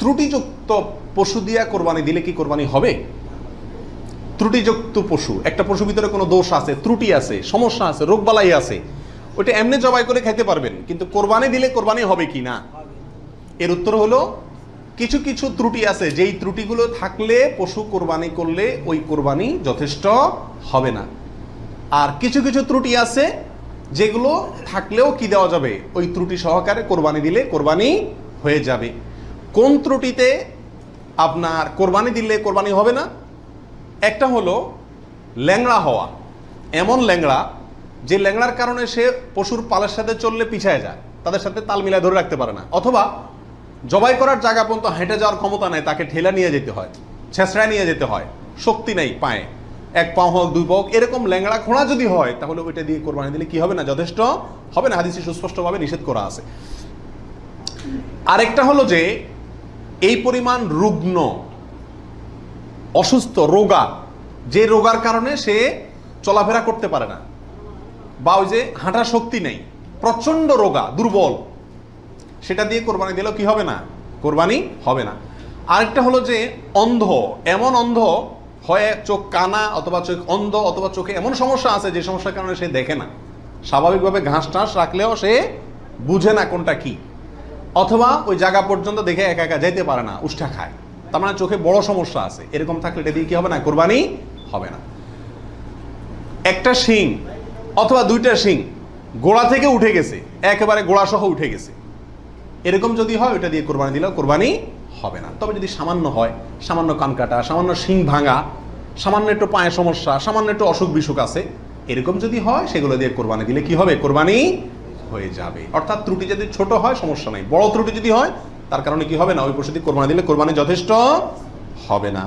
ত্রুটিযুক্ত পশু দিয়া কোরবানি দিলে কি কোরবানি হবে? ত্রুটিযুক্ত পশু, একটা পশুর ভিতরে কোনো দোষ আছে, ত্রুটি আছে, সমস্যা আছে, রোগবালাই আছে ওটা এমনি জবাই করে খাইতে পারবেন, কিন্তু কোরবানি দিলে কোরবানি হবে কি না? এর উত্তর হলো, কিছু কিছু ত্রুটি আছে, যেই ত্রুটিগুলো থাকলে পশু কোরবানি করলে ওই কোরবানি যথেষ্ট হবে না। আর কিছু কিছু ত্রুটি আছে, যেগুলো থাকলেও কি দেওয়া যাবে? ওই ত্রুটি সহকারে কোরবানি দিলে কোরবানি হয়ে যাবে। কোন ত্রুটিতে আপনার কোরবানি দিলে কোরবানি হবে না। একটা হলো ল্যাংড়া হওয়া। এমন ল্যাংড়া যে ল্যাংড়ার কারণে সে পশুর পালের সাথে চললে পিছায় যায় তাদের সাথে তাল মিলায় ধরে রাখতে পারে না। অথবা জবাই করার জায়গা পর্যন্ত হেঁটে যাওয়ার ক্ষমতা নেই তাকে ঠেলা নিয়ে যেতে হয় ছেঁচড়ায় নিয়ে যেতে হয় শক্তি নেই পায়ে। এক পাও হোক দুই পাও হোক, এরকম ল্যাংড়া খোঁড়া যদি হয় তাহলে ওইটা দিয়ে কোরবানি দিলে কি হবে না? যথেষ্ট হবে না? হাদিসে সুস্পষ্টভাবে নিষেধ করা আছে। আরেকটা হলো যে এই পরিমাণ রুগ্ন, অসুস্থ, রোগা, যে রোগার কারণে সে চলাফেরা করতে পারে না বা ওই যে হাঁটার শক্তি নেই, প্রচণ্ড রোগা, দুর্বল, সেটা দিয়ে কোরবানি দিলেও কি হবে না? কোরবানি হবে না। আরেকটা হলো যে অন্ধ, এমন অন্ধ হয় চোখ কানা অথবা চোখ অন্ধ অথবা চোখে এমন সমস্যা আছে যে সমস্যার কারণে সে দেখে না। স্বাভাবিকভাবে ঘাস টাস রাখলেও সে বুঝে না কোনটা কি। অথবা ওই জায়গা পর্যন্ত দেখে একা একা যেতে পারে না, উষ্ঠা খায়। তার মানে চোখে বড় সমস্যা আছে। এরকম থাকলে এটা দিয়ে কি হবে না? কোরবানি হবে না। একটা শিং অথবা দুইটা শিং গোড়া থেকে উঠে গেছে, একেবারে গোড়া সহ উঠে গেছে। এরকম যদি হয় ওটা দিয়ে কোরবানি দিলেও কোরবানি হবে না। তবে যদি সামান্য হয়, সামান্য কান কাটা, সামান্য শিং ভাঙা, সামান্য একটু পায়ে সমস্যা, সামান্য একটু অসুখ বিসুখ আছে, এরকম যদি হয়, সেগুলো দিয়ে কোরবানি দিলে কি হবে? কোরবানি হয়ে যাবে। অর্থাৎ ত্রুটি যদি ছোট হয়, সমস্যা নাই। বড় ত্রুটি যদি হয়, তার কারণে কি হবে না? ওই প্রসূতি কোরবানি দিলে কোরবানি যথেষ্ট হবে না।